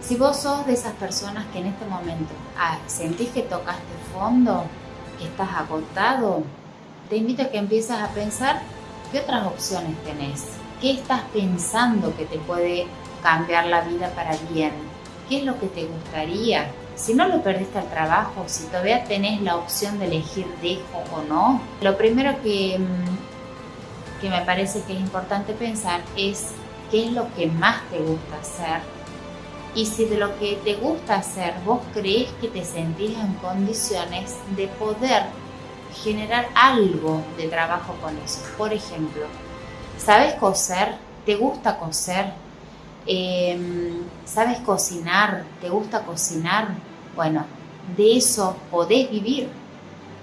Si vos sos de esas personas que en este momento ah, sentís que tocaste fondo, que estás agotado, te invito a que empieces a pensar qué otras opciones tenés, qué estás pensando que te puede cambiar la vida para bien, qué es lo que te gustaría. Si no lo perdiste al trabajo, si todavía tenés la opción de elegir dejo o no, lo primero que, mm, que me parece que es importante pensar es qué es lo que más te gusta hacer y si de lo que te gusta hacer vos crees que te sentís en condiciones de poder generar algo de trabajo con eso. Por ejemplo, ¿sabes coser? ¿Te gusta coser? Em, ¿Sabes cocinar? ¿Te gusta cocinar? Bueno, de eso podés vivir.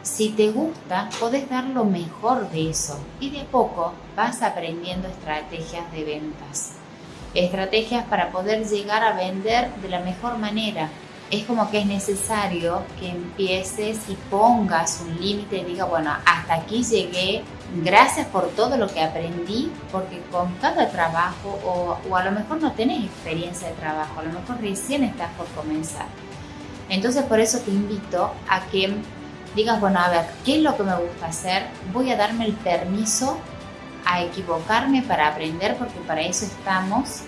Si te gusta, podés dar lo mejor de eso y de poco vas aprendiendo estrategias de ventas. Estrategias para poder llegar a vender de la mejor manera, es como que es necesario que empieces y pongas un límite y diga, bueno, hasta aquí llegué, gracias por todo lo que aprendí, porque con cada trabajo, o, o, a lo mejor no tenés experiencia de trabajo, a lo mejor recién estás por comenzar. Entonces por eso te invito a que digas, bueno, a ver, ¿qué es lo que me gusta hacer? Voy a darme el permiso a equivocarme para aprender, porque para eso estamos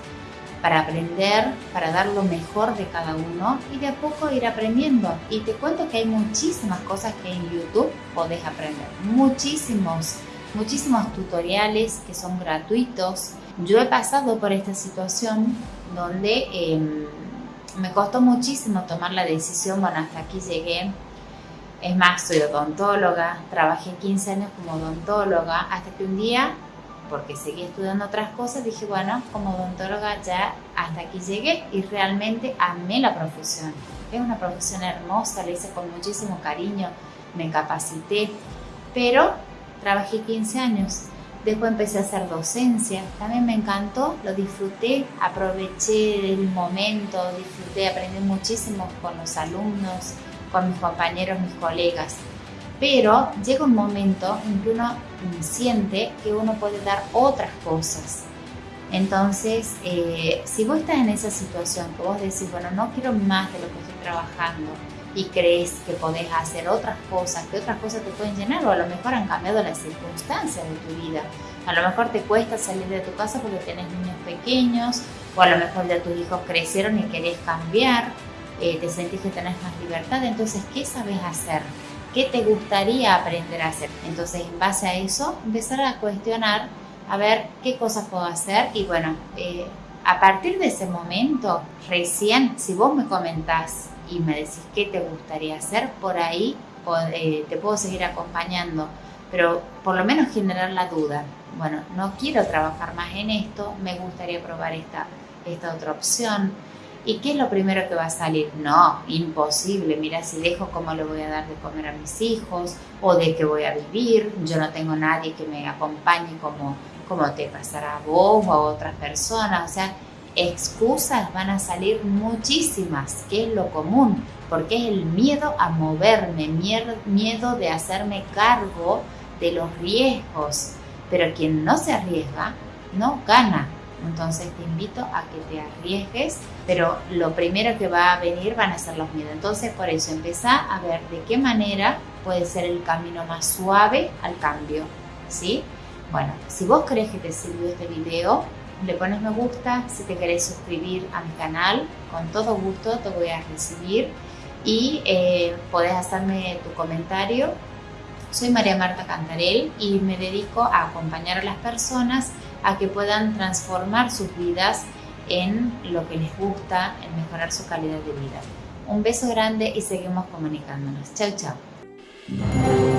para aprender, para dar lo mejor de cada uno y de a poco ir aprendiendo. Y te cuento que hay muchísimas cosas que en YouTube podés aprender, muchísimos, muchísimos tutoriales que son gratuitos. Yo he pasado por esta situación donde em, me costó muchísimo tomar la decisión, bueno, hasta aquí llegué. Es más, soy odontóloga, trabajé 15 años como odontóloga, hasta que un día porque seguí estudiando otras cosas, dije, bueno, como odontóloga ya hasta aquí llegué y realmente amé la profesión. Es una profesión hermosa, la hice con muchísimo cariño, me capacité, pero trabajé 15 años. Después empecé a hacer docencia, también me encantó, lo disfruté, aproveché el momento, disfruté, aprendí muchísimo con los alumnos, con mis compañeros, mis colegas pero llega un momento en que uno siente que uno puede dar otras cosas. Entonces, eh, si vos estás en esa situación, que vos decís, bueno, no quiero más de lo que estoy trabajando y crees que podés hacer otras cosas, que otras cosas te pueden llenar o a lo mejor han cambiado las circunstancias de tu vida. A lo mejor te cuesta salir de tu casa porque tienes niños pequeños o a lo mejor ya tus hijos crecieron y querés cambiar, eh, te sentís que tenés más libertad. Entonces, ¿qué sabes hacer? ¿Qué te gustaría aprender a hacer? Entonces, en base a eso, empezar a cuestionar, a ver qué cosas puedo hacer y bueno, eh, a partir de ese momento, recién, si vos me comentás y me decís qué te gustaría hacer, por ahí eh, te puedo seguir acompañando, pero por lo menos generar la duda. Bueno, no quiero trabajar más en esto, me gustaría probar esta, esta otra opción ¿Y qué es lo primero que va a salir? No, imposible. Mira, si dejo cómo le voy a dar de comer a mis hijos o de qué voy a vivir. Yo no tengo nadie que me acompañe como, como te pasará a vos o a otras personas. O sea, excusas van a salir muchísimas, que es lo común, porque es el miedo a moverme, miedo de hacerme cargo de los riesgos. Pero quien no se arriesga, no gana. Entonces te invito a que te arriesgues, pero lo primero que va a venir van a ser los miedos. Entonces por eso empezá a ver de qué manera puede ser el camino más suave al cambio, ¿sí? Bueno, si vos crees que te sirvió este video, le pones me gusta, si te querés suscribir a mi canal, con todo gusto te voy a recibir y eh, podés hacerme tu comentario. Soy María Marta Cantarel y me dedico a acompañar a las personas a que puedan transformar sus vidas en lo que les gusta, en mejorar su calidad de vida. Un beso grande y seguimos comunicándonos. Chao, chao.